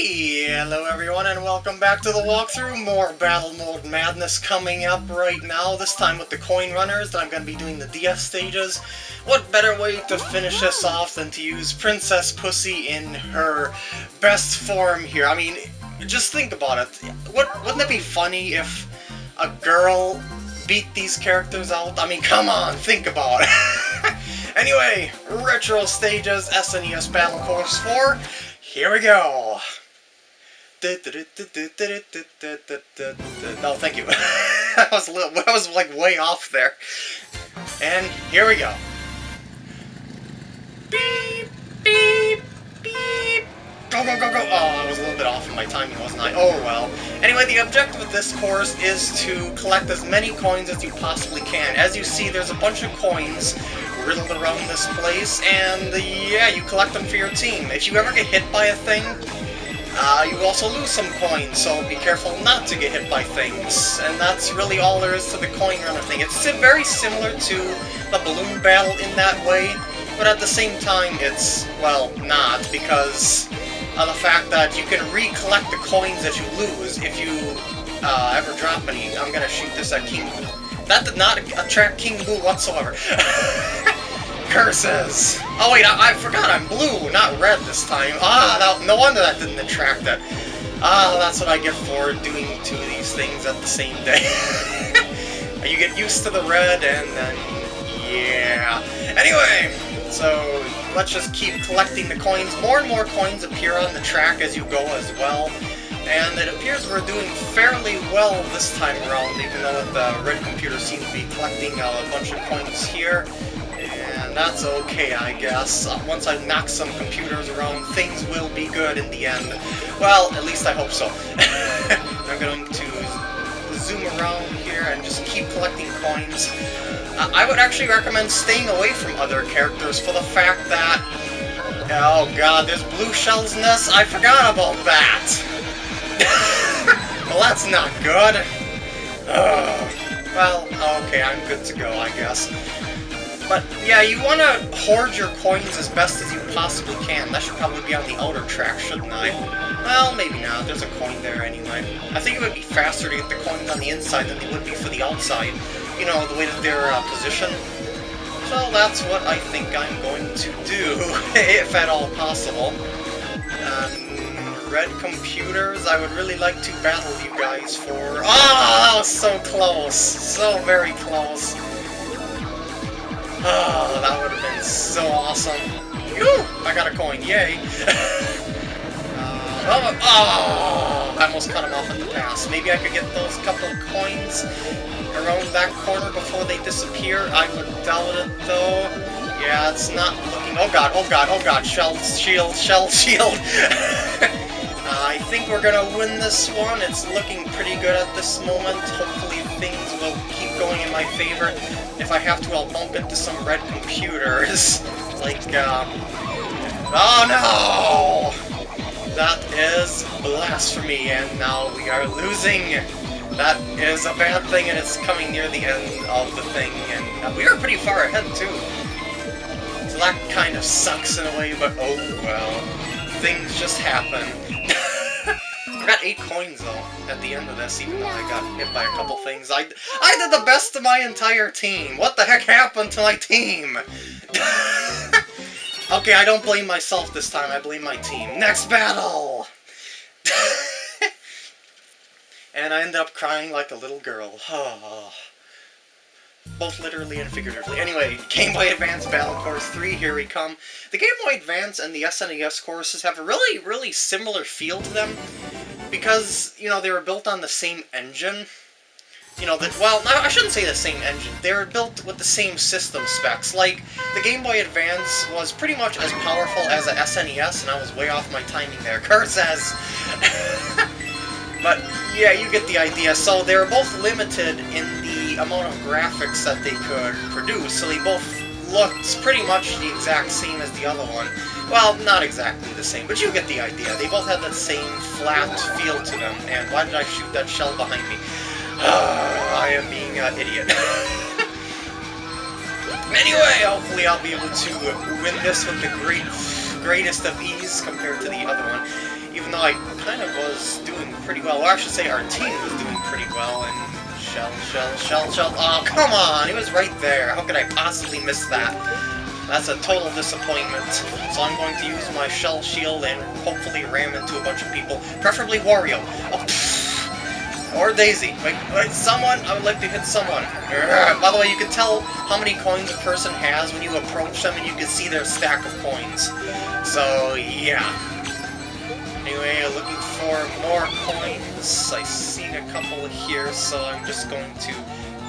Hello everyone and welcome back to the walkthrough. More Battle Mode Madness coming up right now, this time with the Coin Runners that I'm going to be doing the DS stages. What better way to finish this off than to use Princess Pussy in her best form here. I mean, just think about it. What, wouldn't it be funny if a girl beat these characters out? I mean, come on, think about it. anyway, Retro Stages SNES Battle Course 4. Here we go. No, thank you. I was a little, I was like way off there. And here we go. Beep, beep, beep. Go, go, go, go. Oh, I was a little bit off in my timing, wasn't I? Oh, well. Anyway, the objective of this course is to collect as many coins as you possibly can. As you see, there's a bunch of coins riddled around this place, and yeah, you collect them for your team. If you ever get hit by a thing, uh, you also lose some coins, so be careful not to get hit by things. And that's really all there is to the coin runner thing. It's very similar to the balloon battle in that way, but at the same time it's, well, not, because of the fact that you can recollect the coins that you lose if you uh, ever drop any. I'm gonna shoot this at King Boo. That did not attract King Boo whatsoever. Curses! Oh wait, I, I, forgot I'm blue, not red this time. Ah, no, no wonder that didn't attract it. Ah, that's what I get for doing two of these things at the same day. you get used to the red, and then... yeah. Anyway, so let's just keep collecting the coins. More and more coins appear on the track as you go as well. And it appears we're doing fairly well this time around, even though the red computer seems to be collecting a bunch of coins here and that's okay, I guess. Once I knock some computers around, things will be good in the end. Well, at least I hope so. I'm going to zoom around here and just keep collecting coins. Uh, I would actually recommend staying away from other characters for the fact that... Oh god, there's blue shells nests? I forgot about that! well, that's not good. Uh, well, okay, I'm good to go, I guess. But yeah, you want to hoard your coins as best as you possibly can. That should probably be on the outer track, shouldn't I? Well, maybe not. There's a coin there anyway. I think it would be faster to get the coins on the inside than they would be for the outside. You know, the way that they're uh, positioned. So that's what I think I'm going to do, if at all possible. Um, red computers, I would really like to battle you guys for... Oh, that was so close! So very close. Oh, that would have been so awesome. Whew, I got a coin, yay! uh, oh, I almost cut him off in the pass. Maybe I could get those couple coins around that corner before they disappear. I would doubt it, though. Yeah, it's not looking... Oh god, oh god, oh god, shell, shield, shell, shield! I think we're gonna win this one. It's looking pretty good at this moment. Hopefully things will going in my favor. If I have to, I'll bump into some red computers. like, um... Oh no! That is blasphemy, and now we are losing! That is a bad thing, and it's coming near the end of the thing, and we are pretty far ahead, too. So that kind of sucks in a way, but oh well. Things just happen got 8 coins, though, at the end of this, even though I got hit by a couple things. I, I did the best of my entire team! What the heck happened to my team? okay, I don't blame myself this time, I blame my team. Next battle! and I ended up crying like a little girl. both literally and figuratively. Anyway, Game Boy Advance Battle Course 3, here we come. The Game Boy Advance and the SNES courses have a really, really similar feel to them because, you know, they were built on the same engine, you know, that well, I shouldn't say the same engine. They were built with the same system specs. Like, the Game Boy Advance was pretty much as powerful as a SNES, and I was way off my timing there. Kurt says... but, yeah, you get the idea. So, they were both limited in the amount of graphics that they could produce, so they both looked pretty much the exact same as the other one. Well, not exactly the same, but you get the idea. They both have that same flat feel to them, and why did I shoot that shell behind me? Ah, I am being an idiot. anyway, hopefully I'll be able to win this with the great greatest of ease compared to the other one. Even though I kind of was doing pretty well, or I should say our team was doing pretty well, and shell, shell, shell, shell, oh come on, it was right there, how could I possibly miss that? That's a total disappointment, so I'm going to use my shell shield and hopefully ram into a bunch of people, preferably Wario. Oh, or Daisy. Wait, wait, someone? I would like to hit someone. By the way, you can tell how many coins a person has when you approach them and you can see their stack of coins. So, yeah. Anyway, looking for more coins. I see a couple here, so I'm just going to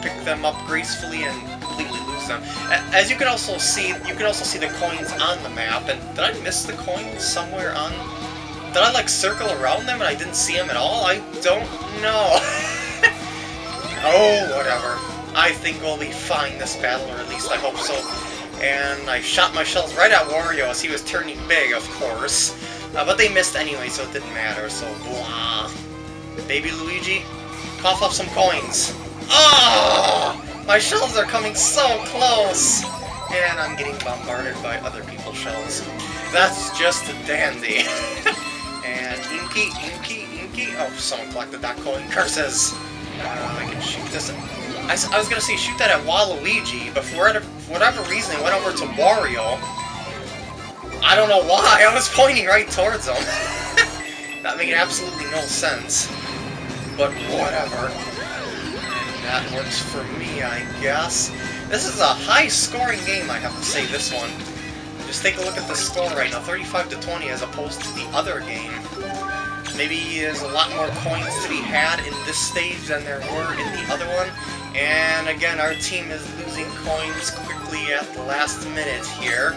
pick them up gracefully and completely lose them. As you can also see, you can also see the coins on the map. And did I miss the coins somewhere on did I, like, circle around them and I didn't see them at all? I don't know. oh, whatever. I think we'll be fine this battle, or at least I hope so. And I shot my shells right at Wario as he was turning big, of course. Uh, but they missed anyway, so it didn't matter, so blah. Baby Luigi, cough up some coins. Oh! My shells are coming so close! And I'm getting bombarded by other people's shells. That's just a dandy. And Inky, Inky, Inky. Oh, someone collected that coin. Curses! Uh, I can shoot this. I, I was gonna say shoot that at Waluigi, but for whatever reason it went over to Wario. I don't know why, I was pointing right towards him. that made absolutely no sense. But whatever. That works for me, I guess. This is a high-scoring game, I have to say, this one. Just take a look at the score right now, 35 to 20 as opposed to the other game. Maybe there's a lot more coins to be had in this stage than there were in the other one. And again, our team is losing coins quickly at the last minute here,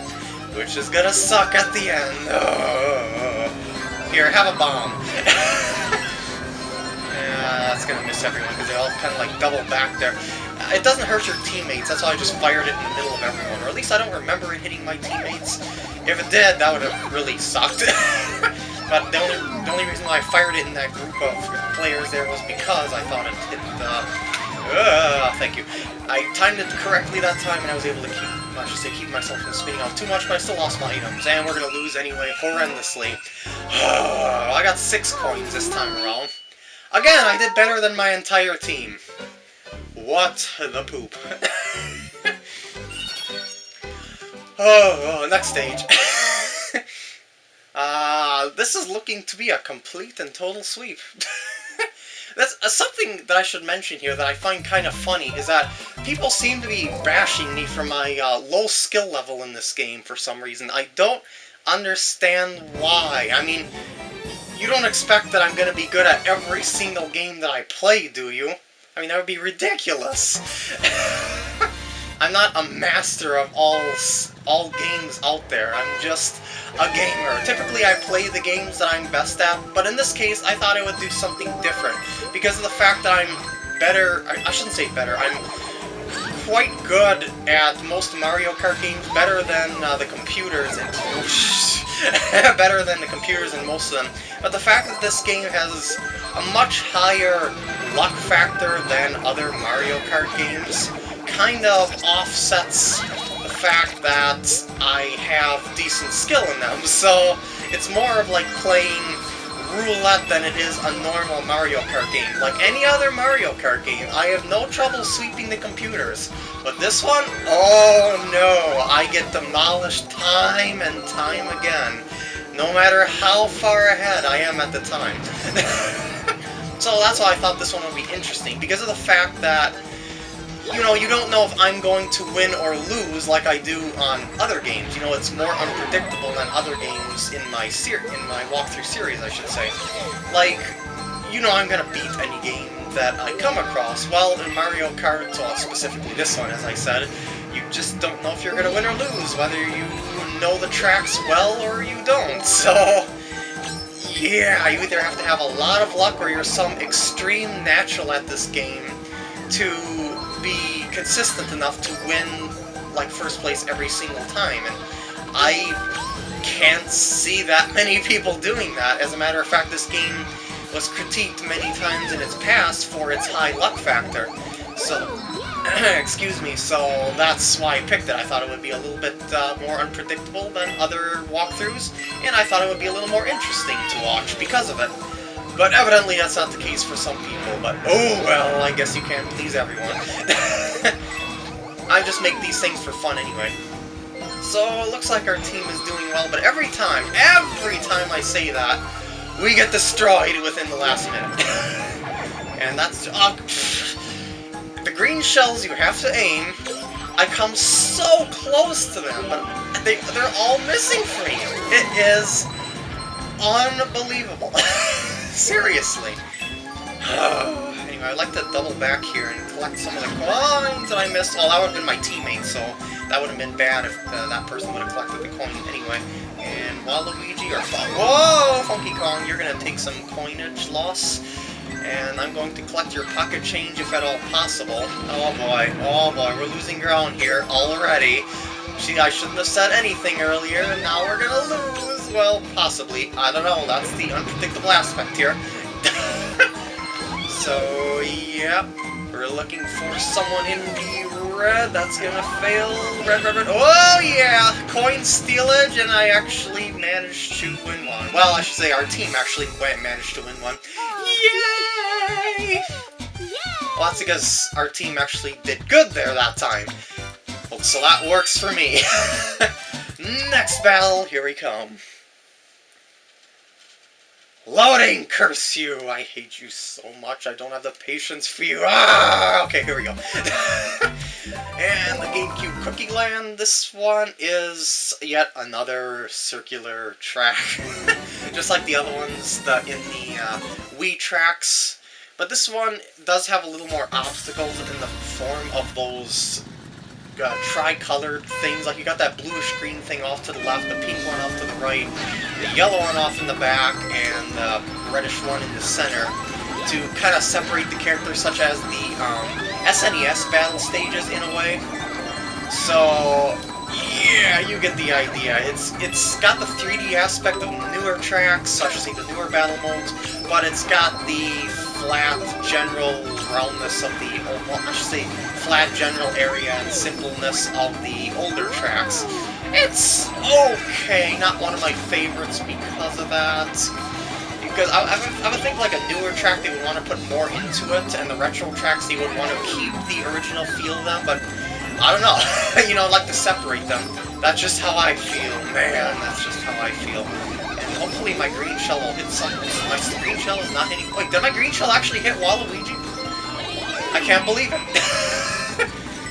which is gonna suck at the end. Here, have a bomb. that's gonna miss everyone because they all kind of like double back there. It doesn't hurt your teammates, that's why I just fired it in the middle of everyone. Or at least I don't remember it hitting my teammates. If it did, that would have really sucked. but the only, the only reason why I fired it in that group of players there was because I thought it hit the... Uh, thank you. I timed it correctly that time, and I was able to keep, I should say, keep myself from spinning off too much, but I still lost my items, and we're gonna lose anyway, horrendously. I got six coins this time around. Again, I did better than my entire team. What the poop. oh, oh, next stage. uh, this is looking to be a complete and total sweep. That's uh, something that I should mention here that I find kind of funny, is that people seem to be bashing me for my uh, low skill level in this game for some reason. I don't understand why. I mean, you don't expect that I'm going to be good at every single game that I play, do you? I mean, that would be ridiculous. I'm not a master of all all games out there. I'm just a gamer. Typically, I play the games that I'm best at, but in this case, I thought I would do something different because of the fact that I'm better. I, I shouldn't say better. I'm quite good at most Mario Kart games, better than uh, the computers and better than the computers in most of them. But the fact that this game has a much higher luck factor than other Mario Kart games kind of offsets the fact that I have decent skill in them. So it's more of like playing roulette than it is a normal Mario Kart game. Like any other Mario Kart game, I have no trouble sweeping the computers. But this one, oh no, I get demolished time and time again. No matter how far ahead I am at the time. so that's why I thought this one would be interesting, because of the fact that you know, you don't know if I'm going to win or lose like I do on other games. You know, it's more unpredictable than other games in my ser in my walkthrough series, I should say. Like, you know I'm gonna beat any game that I come across. Well, in Mario Kart, well, specifically this one, as I said, you just don't know if you're gonna win or lose, whether you know the tracks well or you don't. So, yeah, you either have to have a lot of luck or you're some extreme natural at this game to be consistent enough to win, like, first place every single time, and I can't see that many people doing that. As a matter of fact, this game was critiqued many times in its past for its high luck factor. So, Excuse me, so that's why I picked it. I thought it would be a little bit uh, more unpredictable than other walkthroughs, and I thought it would be a little more interesting to watch because of it. But evidently that's not the case for some people, but oh well, I guess you can't please everyone. I just make these things for fun anyway. So it looks like our team is doing well, but every time, every time I say that, we get destroyed within the last minute. and that's... Uh, the green shells you have to aim, I come so close to them, but they, they're all missing for me. It is unbelievable. Seriously. anyway, I'd like to double back here and collect some of the coins that I missed. Well, that would have been my teammate, so that would have been bad if uh, that person would have collected the coin anyway. And Waluigi, or... Whoa! Funky Kong, you're going to take some coinage loss. And I'm going to collect your pocket change if at all possible. Oh boy, oh boy, we're losing ground here already. See, I shouldn't have said anything earlier, and now we're gonna lose. Well, possibly. I don't know, that's the unpredictable aspect here. so, yep. We're looking for someone in the red. That's gonna fail. Red, red, red. Oh, yeah! Coin stealage, and I actually managed to win one. Well, I should say our team actually managed to win one. Yay! Well, that's because our team actually did good there that time. Well, so that works for me. Next battle, here we come. Loading! Curse you! I hate you so much, I don't have the patience for you. Ah! Okay, here we go. and the GameCube Cookie Land, this one is yet another circular track. Just like the other ones the, in the uh, Wii tracks. But this one does have a little more obstacles in the form of those uh, tri-colored things. Like you got that bluish green thing off to the left, the pink one off to the right, the yellow one off in the back, and the reddish one in the center to kind of separate the characters, such as the um, SNES battle stages in a way. So, yeah, you get the idea. It's It's got the 3D aspect of newer tracks, such as the newer battle modes, but it's got the flat general roundness of the, well, I should say, flat general area and simpleness of the older tracks. It's okay, not one of my favorites because of that. Because I, I, would, I would think like a newer track they would want to put more into it, and the retro tracks they would want to keep the original feel of them, but I don't know. you know, I'd like to separate them. That's just how I feel, man. That's just how I feel. And hopefully my green shell will hit something. My green shell is not hitting... Wait, did my green shell actually hit Waluigi? I can't believe it.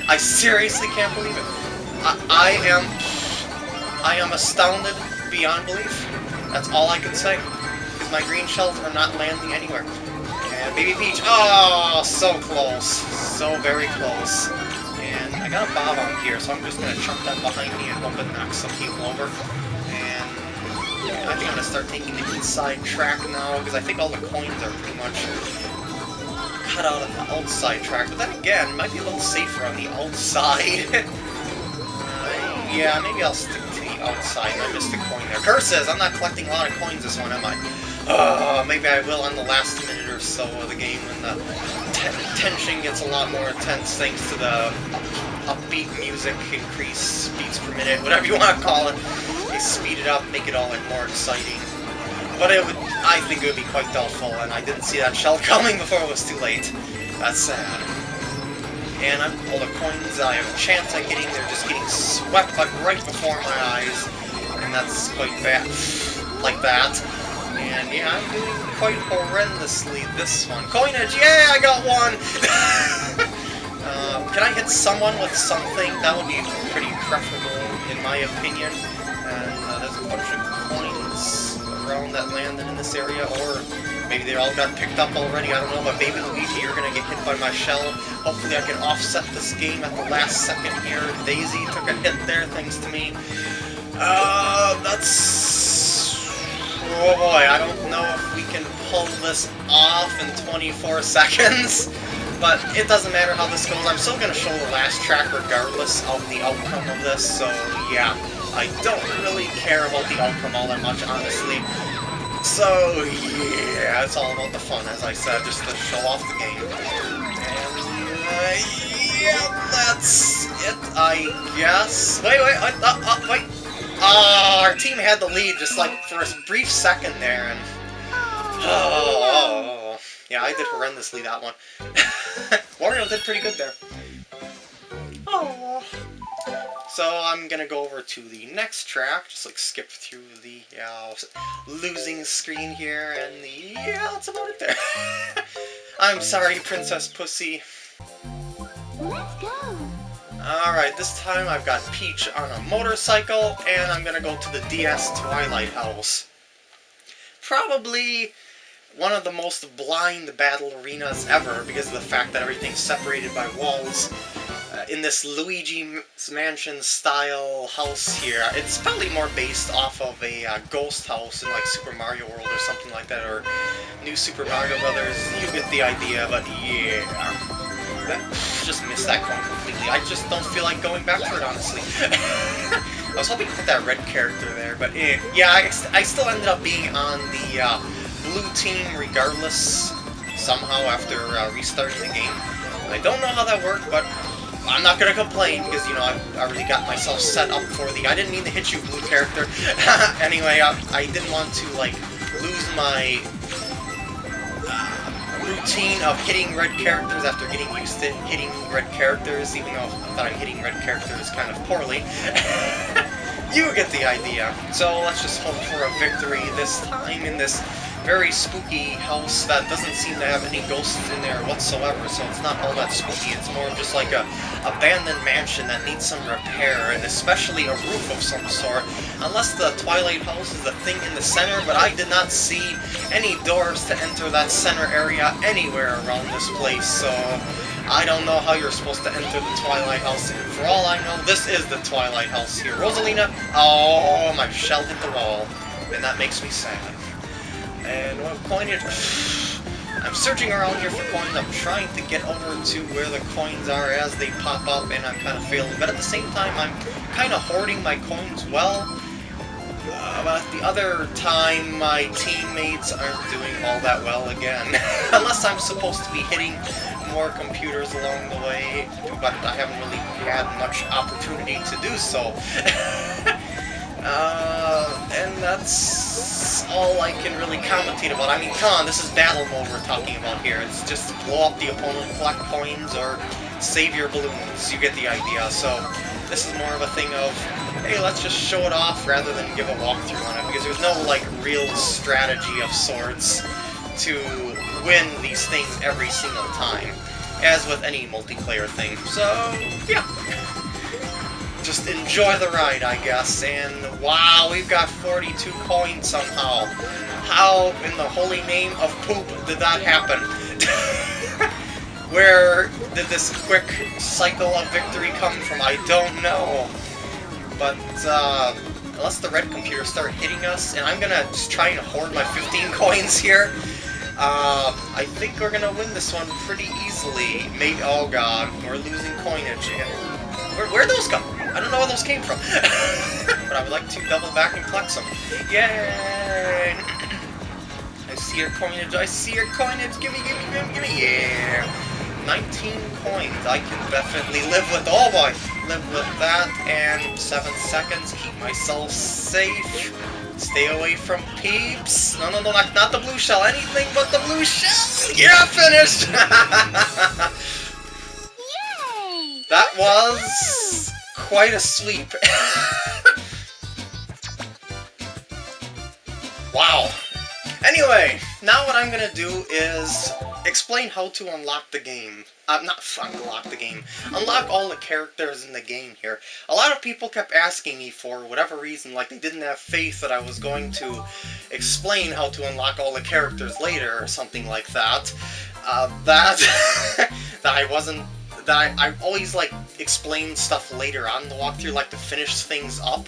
I seriously can't believe it. I, I am... I am astounded beyond belief. That's all I can say. Because my green shells are not landing anywhere. And Baby Peach, oh, so close. So very close. And I got a Bob-omb here, so I'm just going to chuck that behind me and hope it knocks some people over. And I think I'm going to start taking the inside track now, because I think all the coins are pretty much cut out on the outside track. But then again, might be a little safer on the outside. uh, yeah, maybe I'll stick to the outside. I missed a coin there. Curses! I'm not collecting a lot of coins this one, am I? Uh, maybe I will on the last minute or so of the game when the tension gets a lot more intense thanks to the upbeat music, increase beats per minute, whatever you want to call it. They speed it up, make it all like more exciting. But it would, I think it would be quite doubtful, and I didn't see that shell coming before it was too late. That's sad. And I'm, all the coins I have a chance at getting, they're just getting swept like right before my eyes. And that's quite bad. Like that. And yeah, I'm doing quite horrendously this one. Coinage! Yeah, I got one! uh, can I hit someone with something? That would be pretty preferable, in my opinion. And uh, there's a bunch of that landed in this area, or maybe they all got picked up already, I don't know, but Baby Luigi, you're gonna get hit by my shell. Hopefully I can offset this game at the last second here. Daisy took a hit there, thanks to me. Uh, that's Oh boy, I don't know if we can pull this off in 24 seconds, but it doesn't matter how this goes. I'm still going to show the last track regardless of the outcome of this, so yeah. I don't really care about the outcome all that much, honestly. So, yeah, it's all about the fun, as I said, just to show off the game. And, uh, yeah, that's it, I guess. Wait, wait, uh, uh, uh, wait. Oh, our team had the lead just like for a brief second there, and oh, yeah, I did horrendously that one. Wario did pretty good there. Oh. So I'm gonna go over to the next track, just like skip through the uh, losing screen here, and the, yeah, that's about it there. I'm sorry, Princess Pussy. Let's go. Alright, this time I've got Peach on a motorcycle, and I'm gonna go to the DS Twilight House. Probably one of the most blind battle arenas ever because of the fact that everything's separated by walls in this Luigi's Mansion style house here. It's probably more based off of a uh, ghost house in like Super Mario World or something like that, or New Super Mario Brothers. You get the idea, but yeah. That, just missed that coin completely. I just don't feel like going back for it, honestly. I was hoping to put that red character there, but eh. yeah, I, I still ended up being on the uh, blue team regardless, somehow after uh, restarting the game. I don't know how that worked, but I'm not gonna complain because you know I already got myself set up for the. I didn't mean to hit you, blue character. anyway, I, I, didn't want to like lose my uh, routine of hitting red characters after getting used to hitting red characters, even though I thought I'm hitting red characters kind of poorly. you get the idea. So let's just hope for a victory this time in this very spooky house that doesn't seem to have any ghosts in there whatsoever, so it's not all that spooky. It's more just like a abandoned mansion that needs some repair, and especially a roof of some sort. Unless the Twilight House is the thing in the center, but I did not see any doors to enter that center area anywhere around this place, so... I don't know how you're supposed to enter the Twilight House, and for all I know, this is the Twilight House here. Rosalina, oh, my shell hit the wall, and that makes me sad. And what coinage... I'm searching around here for coins. I'm trying to get over to where the coins are as they pop up, and I'm kind of failing. But at the same time, I'm kind of hoarding my coins well. Uh, but the other time, my teammates aren't doing all that well again. Unless I'm supposed to be hitting more computers along the way, but I haven't really had much opportunity to do so. uh, and that's all I can really commentate about. I mean, come on, this is battle mode we're talking about here. It's just blow up the opponent, collect coins, or save your balloons. You get the idea. So this is more of a thing of, hey, let's just show it off rather than give a walkthrough on it, because there's no, like, real strategy of sorts to win these things every single time, as with any multiplayer thing. So, yeah just enjoy the ride, I guess. And wow, we've got 42 coins somehow. How in the holy name of poop did that happen? Where did this quick cycle of victory come from? I don't know. But, uh, unless the red computer start hitting us, and I'm gonna just try and hoard my 15 coins here, uh, I think we're gonna win this one pretty easily. Maybe, oh god, we're losing coinage. Where, where'd those come? I don't know where those came from. but I would like to double back and collect some. Yay! I see your coinage, I see your coinage, gimme, gimme, gimme, gimme, yeah! 19 coins, I can definitely live with, oh boy! Live with that, and 7 seconds, keep myself safe. Stay away from peeps. No, no, no, not, not the blue shell, anything but the blue shell! Yeah, finished! Yay! That was quite a sweep. wow. Anyway, now what I'm gonna do is explain how to unlock the game. Uh, not unlock the game. Unlock all the characters in the game here. A lot of people kept asking me for whatever reason, like they didn't have faith that I was going to explain how to unlock all the characters later or something like that. Uh, that, that I wasn't that I, I always like explain stuff later on the walkthrough, like to finish things up.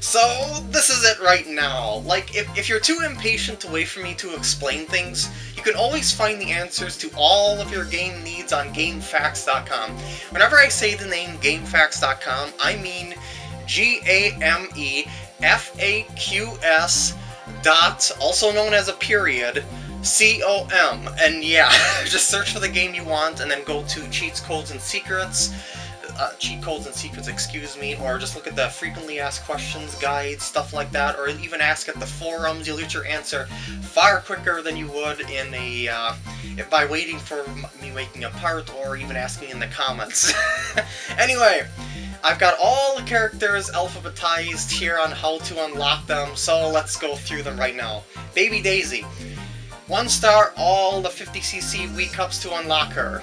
So, this is it right now. Like, if, if you're too impatient to wait for me to explain things, you can always find the answers to all of your game needs on GameFAQs.com. Whenever I say the name GameFAQs.com, I mean G-A-M-E-F-A-Q-S dot, also known as a period, C-O-M. And yeah, just search for the game you want and then go to Cheats, Codes, and Secrets. Uh, cheat codes and secrets, excuse me, or just look at the frequently asked questions guide, stuff like that, or even ask at the forums. You'll get your answer far quicker than you would in a uh, if by waiting for me waking up part or even asking in the comments. anyway, I've got all the characters alphabetized here on how to unlock them, so let's go through them right now. Baby Daisy. One star, all the 50cc Wii Cups to unlock her.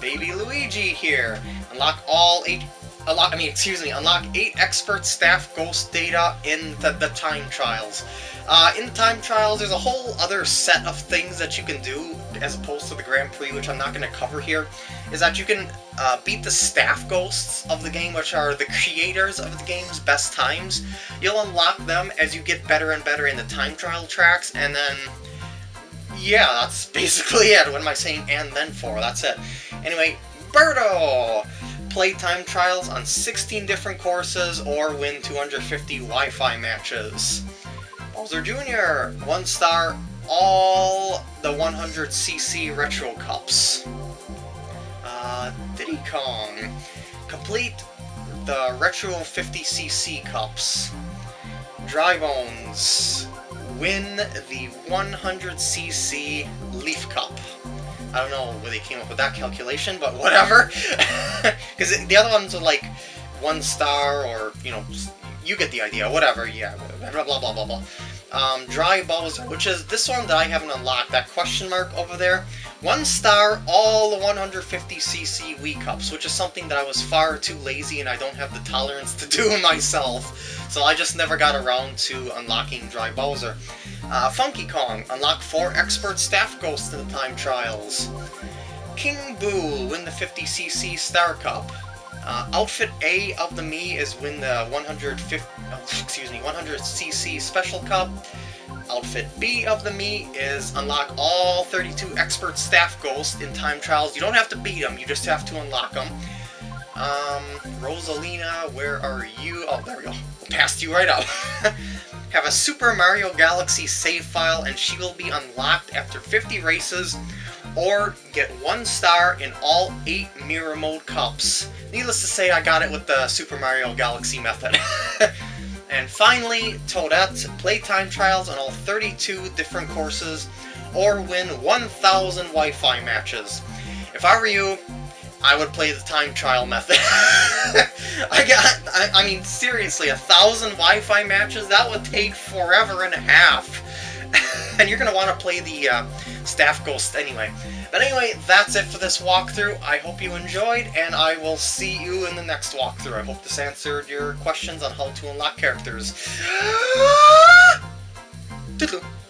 Baby Luigi here. Unlock all eight unlock I mean excuse me, unlock eight expert staff ghost data in the, the time trials. Uh, in the time trials, there's a whole other set of things that you can do, as opposed to the Grand Prix, which I'm not going to cover here, is that you can uh, beat the staff ghosts of the game, which are the creators of the game's best times. You'll unlock them as you get better and better in the time trial tracks, and then yeah, that's basically it. What am I saying and then for? That's it. Anyway, Birdo! Playtime trials on 16 different courses or win 250 Wi-Fi matches. Bowser Jr., one star, all the 100cc Retro Cups. Uh, Diddy Kong, complete the Retro 50cc Cups. Dry Bones, win the 100cc Leaf Cup. I don't know where they came up with that calculation, but whatever. Because the other ones are like one star or, you know, you get the idea, whatever, yeah, blah blah blah blah blah. Um, Dry Bowser, which is this one that I haven't unlocked, that question mark over there. One star, all the 150cc Wii Cups, which is something that I was far too lazy and I don't have the tolerance to do myself. So I just never got around to unlocking Dry Bowser. Uh, Funky Kong, unlock 4 Expert Staff Ghosts in the time trials. King Boo, win the 50cc Star Cup. Uh, outfit A of the Mii is win the 150, excuse me, 100cc Special Cup. Outfit B of the Mii is unlock all 32 expert staff ghosts in time trials. You don't have to beat them, you just have to unlock them. Um, Rosalina, where are you? Oh, there we go. Passed you right up. have a Super Mario Galaxy save file and she will be unlocked after 50 races or get one star in all 8 Mirror Mode Cups. Needless to say, I got it with the Super Mario Galaxy method. and finally, Toadette, playtime trials on all 32 different courses, or win 1,000 Wi-Fi matches. If I were you, I would play the time trial method. I got, I, I, mean, seriously, a thousand Wi-Fi matches? That would take forever and a half. and you're going to want to play the uh, Staff Ghost anyway. But anyway, that's it for this walkthrough. I hope you enjoyed, and I will see you in the next walkthrough. I hope this answered your questions on how to unlock characters.